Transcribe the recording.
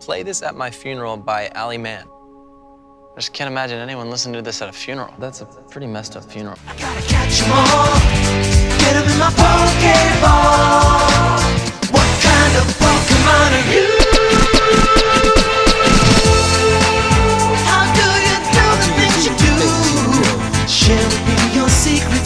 Play This at My Funeral by Ali Mann. I just can't imagine anyone listening to this at a funeral. That's a pretty messed up funeral. I Gotta catch them all, get them in my Pokeball. What kind of Pokemon are you? How do you do the things you do? Share with me your secrets.